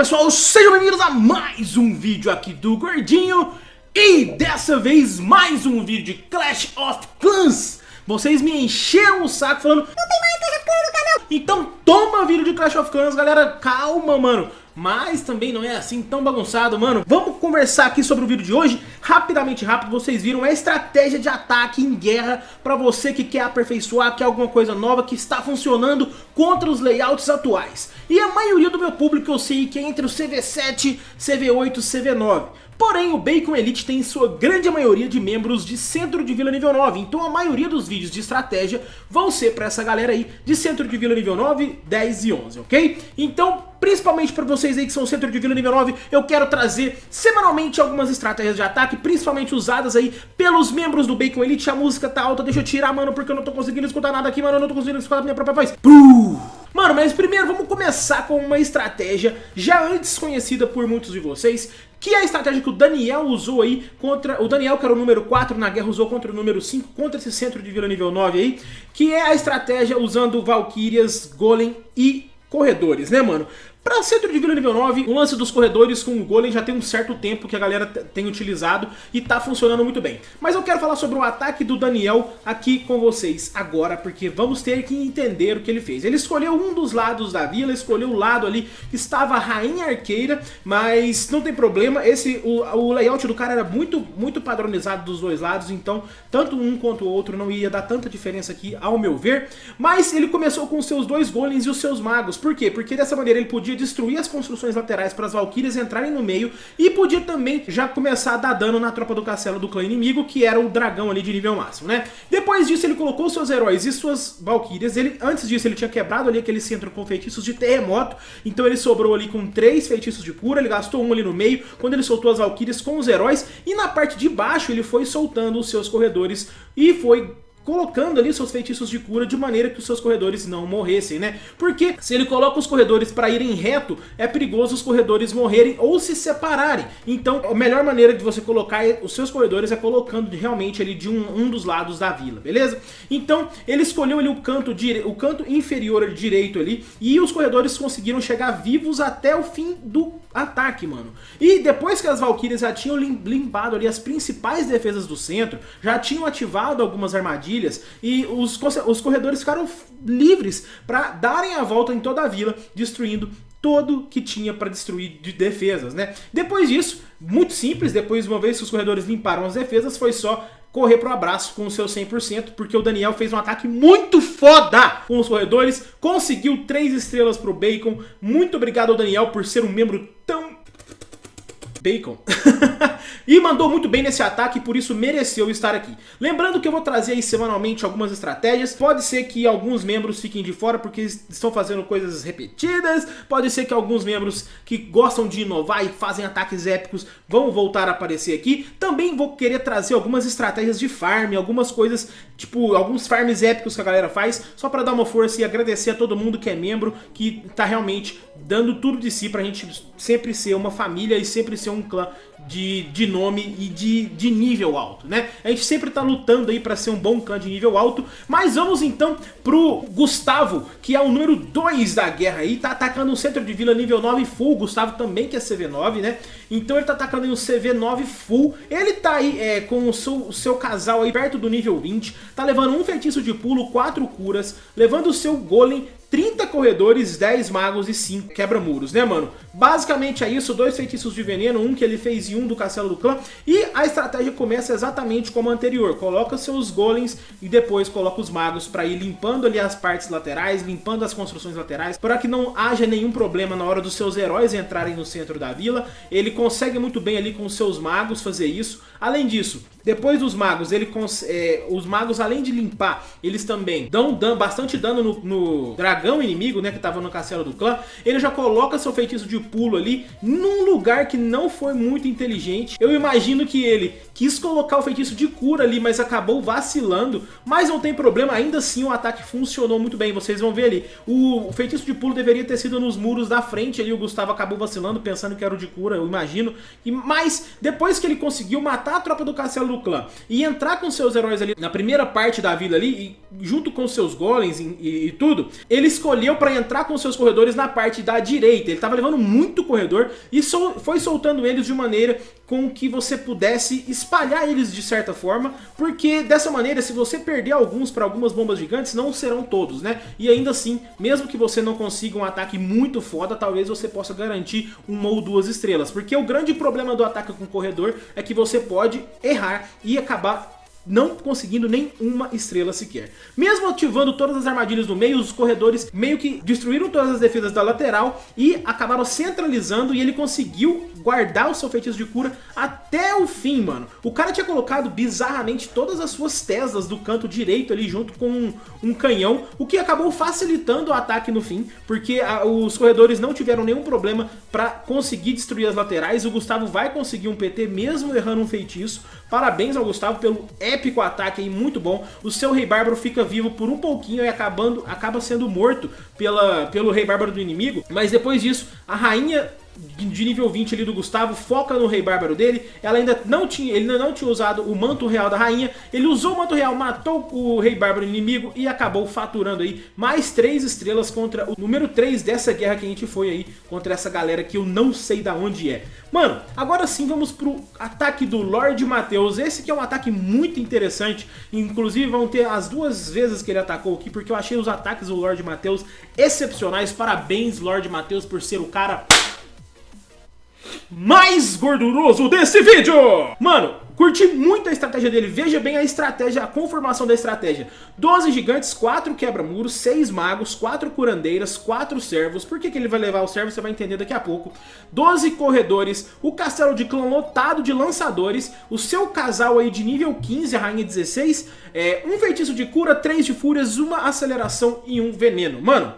pessoal, sejam bem-vindos a mais um vídeo aqui do Gordinho. E dessa vez mais um vídeo de Clash of Clans. Vocês me encheram o saco falando Não tem mais Clash of Clans no canal. Então toma vídeo de Clash of Clans, galera, calma, mano mas também não é assim tão bagunçado, mano. Vamos conversar aqui sobre o vídeo de hoje. Rapidamente, rápido, vocês viram a estratégia de ataque em guerra para você que quer aperfeiçoar, quer alguma coisa nova que está funcionando contra os layouts atuais. E a maioria do meu público eu sei que é entre o CV7, CV8 e CV9. Porém, o Bacon Elite tem sua grande maioria de membros de centro de vila nível 9, então a maioria dos vídeos de estratégia vão ser para essa galera aí de centro de vila nível 9, 10 e 11, ok? Então, principalmente para vocês aí que são centro de vila nível 9, eu quero trazer semanalmente algumas estratégias de ataque, principalmente usadas aí pelos membros do Bacon Elite. A música tá alta, deixa eu tirar, mano, porque eu não tô conseguindo escutar nada aqui, mano, eu não tô conseguindo escutar a minha própria voz. Mano, mas primeiro vamos começar com uma estratégia já antes conhecida por muitos de vocês, que é a estratégia que o Daniel usou aí contra... O Daniel, que era o número 4 na guerra, usou contra o número 5, contra esse centro de vila nível 9 aí, que é a estratégia usando Valkyrias, Golem e corredores, né, mano? Pra centro de vila nível 9, o lance dos corredores com o Golem já tem um certo tempo que a galera tem utilizado e tá funcionando muito bem. Mas eu quero falar sobre o ataque do Daniel aqui com vocês agora, porque vamos ter que entender o que ele fez. Ele escolheu um dos lados da vila, escolheu o lado ali que estava a Rainha Arqueira, mas não tem problema, esse o, o layout do cara era muito, muito padronizado dos dois lados, então tanto um quanto o outro não ia dar tanta diferença aqui, ao meu ver. Mas ele começou com seus dois Golems e os seus Magos, por quê? Porque dessa maneira ele podia podia destruir as construções laterais para as Valkyrias entrarem no meio e podia também já começar a dar dano na tropa do castelo do clã inimigo, que era o dragão ali de nível máximo, né? Depois disso ele colocou seus heróis e suas Valkyrias, ele, antes disso ele tinha quebrado ali aquele centro com feitiços de terremoto, então ele sobrou ali com três feitiços de cura, ele gastou um ali no meio, quando ele soltou as Valkyrias com os heróis, e na parte de baixo ele foi soltando os seus corredores e foi colocando ali seus feitiços de cura de maneira que os seus corredores não morressem, né? Porque se ele coloca os corredores para irem reto, é perigoso os corredores morrerem ou se separarem. Então a melhor maneira de você colocar os seus corredores é colocando realmente ali de um, um dos lados da vila, beleza? Então ele escolheu ali o canto, dire... o canto inferior direito ali e os corredores conseguiram chegar vivos até o fim do ataque, mano. E depois que as Valkyrias já tinham limpado ali as principais defesas do centro, já tinham ativado algumas armadilhas e os, os corredores ficaram livres para darem a volta em toda a vila, destruindo todo que tinha para destruir de defesas, né? Depois disso, muito simples, depois uma vez que os corredores limparam as defesas, foi só correr pro abraço com o seu 100%, porque o Daniel fez um ataque muito foda com os corredores, conseguiu 3 estrelas pro Bacon. Muito obrigado ao Daniel por ser um membro tão Bacon. e mandou muito bem nesse ataque e por isso mereceu estar aqui. Lembrando que eu vou trazer aí semanalmente algumas estratégias. Pode ser que alguns membros fiquem de fora porque estão fazendo coisas repetidas. Pode ser que alguns membros que gostam de inovar e fazem ataques épicos vão voltar a aparecer aqui. Também vou querer trazer algumas estratégias de farm, algumas coisas, tipo, alguns farms épicos que a galera faz, só para dar uma força e agradecer a todo mundo que é membro, que tá realmente dando tudo de si pra gente sempre ser uma família e sempre ser um clã de, de nome e de, de nível alto, né? A gente sempre tá lutando aí pra ser um bom clã de nível alto, mas vamos então pro Gustavo, que é o número 2 da guerra aí, tá atacando um centro de vila nível 9 full, Gustavo também que é CV9, né? Então ele tá atacando em um CV9 full, ele tá aí é, com o seu, o seu casal aí perto do nível 20, tá levando um feitiço de pulo, 4 curas, levando o seu golem 30 corredores, 10 magos e 5 quebra-muros, né, mano? Basicamente é isso, dois feitiços de veneno, um que ele fez e um do castelo do clã. E a estratégia começa exatamente como a anterior. Coloca seus golems e depois coloca os magos para ir limpando ali as partes laterais, limpando as construções laterais, para que não haja nenhum problema na hora dos seus heróis entrarem no centro da vila. Ele consegue muito bem ali com seus magos fazer isso. Além disso, depois dos magos, ele é, os magos além de limpar, eles também dão, bastante dano no, no dragão dragão inimigo, né, que tava no castelo do clã, ele já coloca seu feitiço de pulo ali num lugar que não foi muito inteligente. Eu imagino que ele quis colocar o feitiço de cura ali, mas acabou vacilando, mas não tem problema, ainda assim o ataque funcionou muito bem, vocês vão ver ali. O feitiço de pulo deveria ter sido nos muros da frente ali, o Gustavo acabou vacilando, pensando que era o de cura, eu imagino. E, mas depois que ele conseguiu matar a tropa do castelo do clã e entrar com seus heróis ali na primeira parte da vila ali, e, junto com seus golems e, e, e tudo, ele escolheu para entrar com seus corredores na parte da direita. Ele estava levando muito corredor e sol, foi soltando eles de maneira com que você pudesse espalhar eles de certa forma, porque dessa maneira, se você perder alguns para algumas bombas gigantes, não serão todos, né? E ainda assim, mesmo que você não consiga um ataque muito foda, talvez você possa garantir uma ou duas estrelas, porque o grande problema do ataque com corredor é que você pode errar e acabar não conseguindo nem uma estrela sequer. Mesmo ativando todas as armadilhas no meio, os corredores meio que destruíram todas as defesas da lateral e acabaram centralizando e ele conseguiu guardar o seu feitiço de cura até o fim, mano. O cara tinha colocado bizarramente todas as suas Teslas do canto direito ali junto com um, um canhão, o que acabou facilitando o ataque no fim, porque a, os corredores não tiveram nenhum problema para conseguir destruir as laterais. O Gustavo vai conseguir um PT mesmo errando um feitiço. Parabéns ao Gustavo pelo épico ataque aí, muito bom. O seu Rei Bárbaro fica vivo por um pouquinho e acabando, acaba sendo morto pela, pelo Rei Bárbaro do inimigo. Mas depois disso, a rainha de nível 20 ali do Gustavo, foca no Rei Bárbaro dele, ela ainda não tinha, ele ainda não tinha usado o Manto Real da Rainha, ele usou o Manto Real, matou o Rei Bárbaro inimigo e acabou faturando aí mais 3 estrelas contra o número 3 dessa guerra que a gente foi aí, contra essa galera que eu não sei da onde é. Mano, agora sim vamos pro ataque do Lorde Mateus, esse que é um ataque muito interessante, inclusive vão ter as duas vezes que ele atacou aqui, porque eu achei os ataques do Lorde Mateus excepcionais, parabéns Lorde Mateus por ser o cara mais gorduroso desse vídeo. Mano, curti muito a estratégia dele. Veja bem a estratégia, a conformação da estratégia. 12 gigantes, 4 quebra-muros, 6 magos, 4 curandeiras, 4 servos. Por que, que ele vai levar os servos? Você vai entender daqui a pouco. 12 corredores, o castelo de clã lotado de lançadores, o seu casal aí de nível 15, a rainha 16, é, um feitiço de cura, 3 de fúrias, uma aceleração e um veneno. Mano,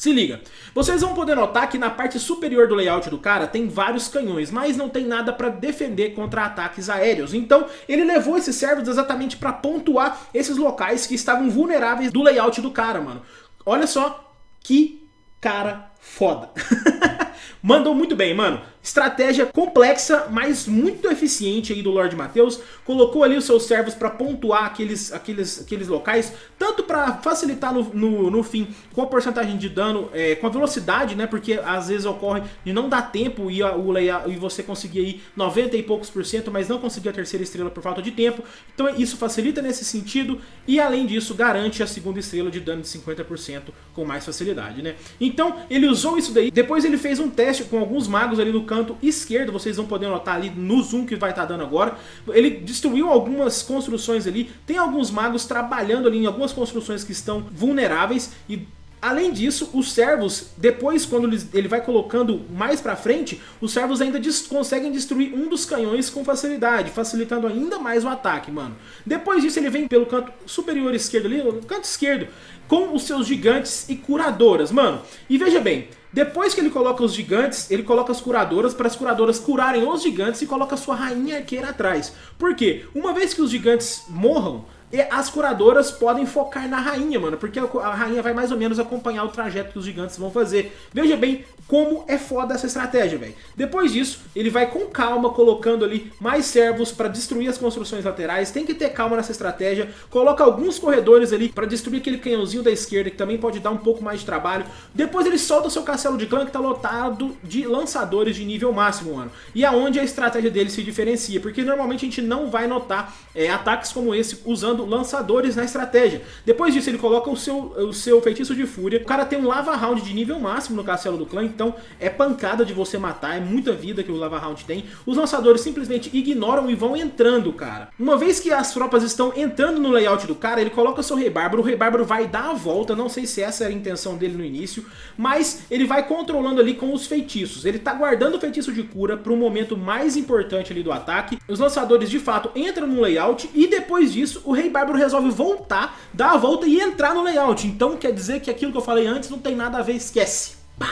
se liga, vocês vão poder notar que na parte superior do layout do cara tem vários canhões, mas não tem nada para defender contra ataques aéreos. Então ele levou esses servos exatamente para pontuar esses locais que estavam vulneráveis do layout do cara, mano. Olha só que cara foda. Mandou muito bem, mano. Estratégia complexa, mas muito eficiente aí do Lord Mateus. Colocou ali os seus servos para pontuar aqueles, aqueles, aqueles locais, tanto para facilitar no, no, no, fim com a porcentagem de dano, é, com a velocidade, né? Porque às vezes ocorre de não dar tempo e, a, o e você conseguir aí 90 e poucos por cento, mas não conseguir a terceira estrela por falta de tempo. Então isso facilita nesse sentido e além disso garante a segunda estrela de dano de 50% com mais facilidade, né? Então ele usou isso daí, depois ele fez um teste com alguns magos ali no canto esquerdo, vocês vão poder notar ali no zoom que vai estar tá dando agora. Ele destruiu algumas construções ali, tem alguns magos trabalhando ali em algumas construções que estão vulneráveis e Além disso, os servos, depois quando ele vai colocando mais pra frente, os servos ainda conseguem destruir um dos canhões com facilidade, facilitando ainda mais o ataque, mano. Depois disso ele vem pelo canto superior esquerdo ali, no canto esquerdo, com os seus gigantes e curadoras, mano. E veja bem, depois que ele coloca os gigantes, ele coloca as curadoras para as curadoras curarem os gigantes e coloca sua rainha arqueira atrás. Por quê? Uma vez que os gigantes morram, e as curadoras podem focar na rainha, mano, porque a rainha vai mais ou menos acompanhar o trajeto que os gigantes vão fazer. Veja bem como é foda essa estratégia, velho. Depois disso, ele vai com calma colocando ali mais servos para destruir as construções laterais. Tem que ter calma nessa estratégia. Coloca alguns corredores ali para destruir aquele canhãozinho da esquerda, que também pode dar um pouco mais de trabalho. Depois ele solta o seu castelo de clã, que tá lotado de lançadores de nível máximo, mano. E aonde a estratégia dele se diferencia, porque normalmente a gente não vai notar é, ataques como esse usando usando lançadores na estratégia. Depois disso ele coloca o seu, o seu feitiço de fúria. O cara tem um lava round de nível máximo no castelo do clã, então é pancada de você matar, é muita vida que o lava round tem. Os lançadores simplesmente ignoram e vão entrando, cara. Uma vez que as tropas estão entrando no layout do cara, ele coloca seu rei bárbaro, o rei bárbaro vai dar a volta, não sei se essa era a intenção dele no início, mas ele vai controlando ali com os feitiços. Ele tá guardando o feitiço de cura para o momento mais importante ali do ataque. Os lançadores de fato entram no layout e depois disso o rei Bárbaro resolve voltar, dar a volta e entrar no layout. Então quer dizer que aquilo que eu falei antes não tem nada a ver, esquece. Pá!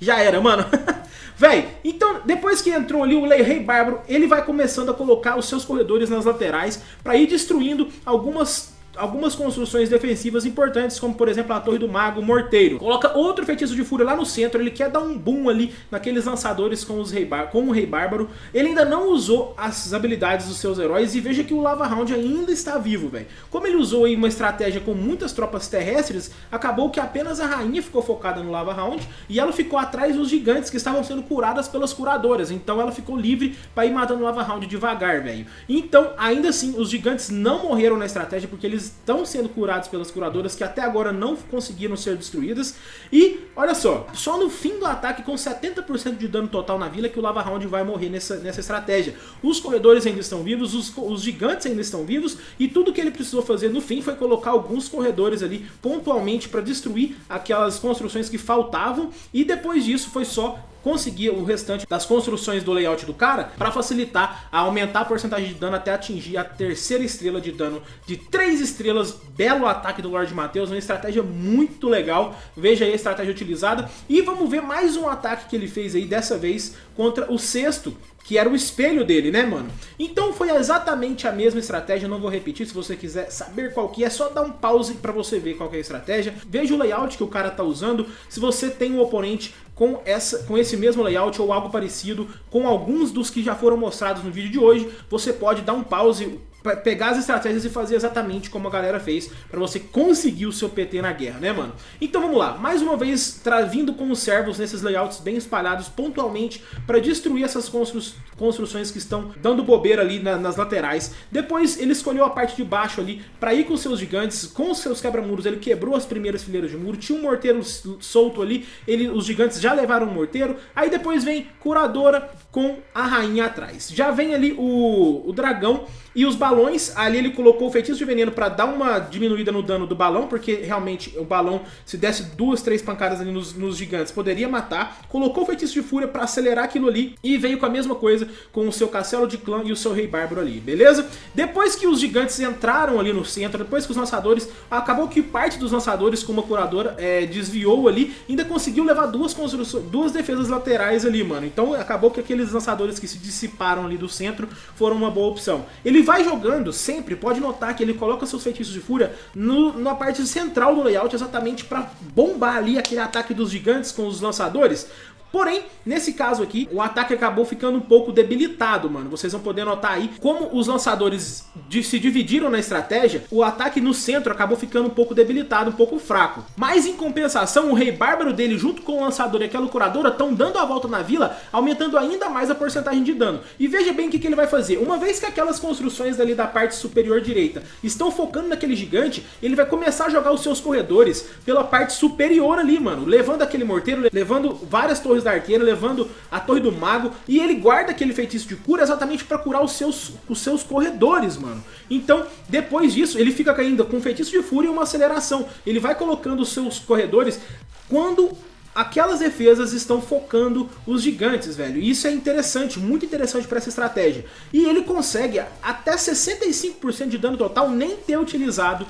Já era, mano. Véi, então depois que entrou ali o Rei Bárbaro, ele vai começando a colocar os seus corredores nas laterais para ir destruindo algumas algumas construções defensivas importantes, como por exemplo a Torre do Mago, Morteiro. Coloca outro feitiço de fúria lá no centro, ele quer dar um boom ali naqueles lançadores com, os rei com o Rei Bárbaro. Ele ainda não usou as habilidades dos seus heróis e veja que o Lava Round ainda está vivo, velho. Como ele usou aí uma estratégia com muitas tropas terrestres, acabou que apenas a rainha ficou focada no Lava Round e ela ficou atrás dos gigantes que estavam sendo curadas pelas curadoras. Então ela ficou livre para ir matando o Lava Round devagar, velho. Então, ainda assim, os gigantes não morreram na estratégia porque eles estão sendo curados pelas curadoras que até agora não conseguiram ser destruídas. E, olha só, só no fim do ataque com 70% de dano total na vila que o Lava Round vai morrer nessa, nessa estratégia. Os corredores ainda estão vivos, os, os gigantes ainda estão vivos e tudo que ele precisou fazer no fim foi colocar alguns corredores ali pontualmente para destruir aquelas construções que faltavam e depois disso foi só conseguir o restante das construções do layout do cara para facilitar a aumentar a porcentagem de dano até atingir a terceira estrela de dano de 3 estrelas, belo ataque do Lord Mateus, uma estratégia muito legal, veja aí a estratégia utilizada. E vamos ver mais um ataque que ele fez aí, dessa vez contra o sexto, que era o espelho dele, né, mano? Então foi exatamente a mesma estratégia, não vou repetir, se você quiser saber qual que é, só dá um pause pra você ver qual é a estratégia. Veja o layout que o cara tá usando, se você tem um oponente com, essa, com esse mesmo layout ou algo parecido com alguns dos que já foram mostrados no vídeo de hoje, você pode dar um pause, pegar as estratégias e fazer exatamente como a galera fez para você conseguir o seu PT na guerra, né, mano? Então vamos lá, mais uma vez vindo com os servos nesses layouts bem espalhados pontualmente para destruir essas constru construções que estão dando bobeira ali na, nas laterais. Depois ele escolheu a parte de baixo ali para ir com seus gigantes, com seus quebra-muros, ele quebrou as primeiras fileiras de muro, tinha um morteiro solto ali, ele, os gigantes já levaram o morteiro, aí depois vem curadora com a rainha atrás. Já vem ali o, o dragão e os balões, ali ele colocou o feitiço de veneno para dar uma diminuída no dano do balão, porque realmente o balão, se desse duas, três pancadas ali nos, nos gigantes, poderia matar. Colocou o feitiço de fúria para acelerar aquilo ali e veio com a mesma coisa com o seu castelo de clã e o seu rei bárbaro ali, beleza? Depois que os gigantes entraram ali no centro, depois que os lançadores, acabou que parte dos lançadores com uma curadora é, desviou ali, ainda conseguiu levar duas construções, duas defesas laterais ali, mano. Então acabou que aqueles lançadores que se dissiparam ali do centro foram uma boa opção. Ele vai jogando sempre, pode notar que ele coloca seus feitiços de fúria no, na parte central do layout, exatamente para bombar ali aquele ataque dos gigantes com os lançadores, Porém, nesse caso aqui, o ataque acabou ficando um pouco debilitado, mano. Vocês vão poder notar aí como os lançadores de, se dividiram na estratégia, o ataque no centro acabou ficando um pouco debilitado, um pouco fraco. Mas em compensação, o Rei Bárbaro dele junto com o lançador e aquela curadora estão dando a volta na vila, aumentando ainda mais a porcentagem de dano. E veja bem o que, que ele vai fazer. Uma vez que aquelas construções ali da parte superior direita estão focando naquele gigante, ele vai começar a jogar os seus corredores pela parte superior ali, mano. Levando aquele morteiro, levando várias torres torres da arqueira, levando a torre do mago, e ele guarda aquele feitiço de cura exatamente para curar os seus, os seus corredores, mano. Então, depois disso, ele fica caindo com feitiço de fúria e uma aceleração. Ele vai colocando os seus corredores quando aquelas defesas estão focando os gigantes, velho. E isso é interessante, muito interessante para essa estratégia. E ele consegue até 65% de dano total nem ter utilizado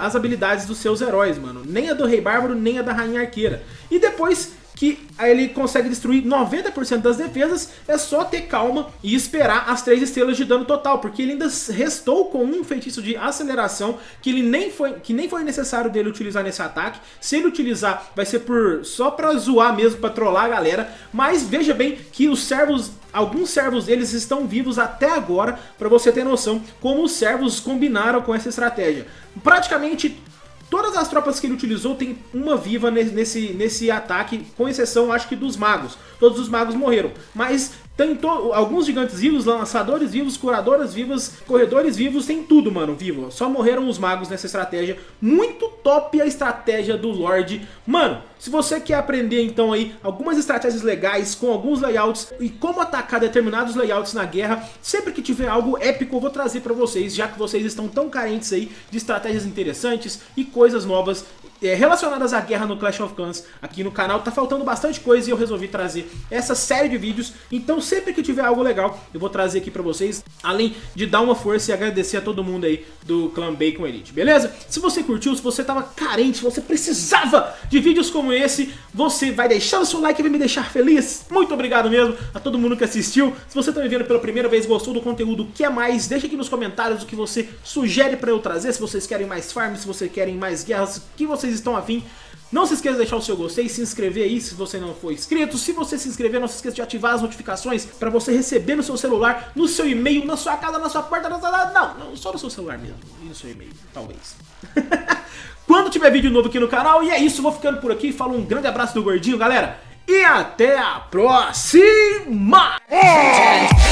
as habilidades dos seus heróis, mano. Nem a do Rei Bárbaro, nem a da Rainha Arqueira. E depois que ele consegue destruir 90% das defesas, é só ter calma e esperar as 3 estrelas de dano total, porque ele ainda restou com um feitiço de aceleração que, ele nem foi, que nem foi necessário dele utilizar nesse ataque. Se ele utilizar, vai ser por só pra zoar mesmo, pra trollar a galera, mas veja bem que os servos alguns servos deles estão vivos até agora, para você ter noção como os servos combinaram com essa estratégia. Praticamente Todas as tropas que ele utilizou tem uma viva nesse, nesse ataque, com exceção acho que dos magos. Todos os magos morreram. Mas tem alguns gigantes vivos, lançadores vivos, curadoras vivas, corredores vivos, tem tudo, mano, vivo. Só morreram os magos nessa estratégia. Muito top a estratégia do Lorde. Mano, se você quer aprender então aí algumas estratégias legais com alguns layouts e como atacar determinados layouts na guerra, sempre que tiver algo épico eu vou trazer pra vocês, já que vocês estão tão carentes aí de estratégias interessantes e coisas novas é, relacionadas à guerra no Clash of Clans aqui no canal. Tá faltando bastante coisa e eu resolvi trazer essa série de vídeos. Então sempre que tiver algo legal, eu vou trazer aqui pra vocês, além de dar uma força e agradecer a todo mundo aí do Clã Bacon Elite, beleza? Se você curtiu, se você tava carente, se você precisava de vídeos como esse, você vai deixar o seu like e vai me deixar feliz. Muito obrigado mesmo a todo mundo que assistiu. Se você tá me vendo pela primeira vez, gostou do conteúdo, quer mais, deixa aqui nos comentários o que você sugere pra eu trazer, se vocês querem mais farms, se vocês querem mais guerras, o que vocês estão afim. Não se esqueça de deixar o seu gostei, se inscrever aí se você não for inscrito. Se você se inscrever, não se esqueça de ativar as notificações para você receber no seu celular, no seu e-mail, na sua casa, na sua porta, na sua... Não, não, só no seu celular mesmo, e no seu e-mail, talvez. Tiver vídeo novo aqui no canal, e é isso, vou ficando por aqui. Falo um grande abraço do Gordinho, galera, e até a próxima! from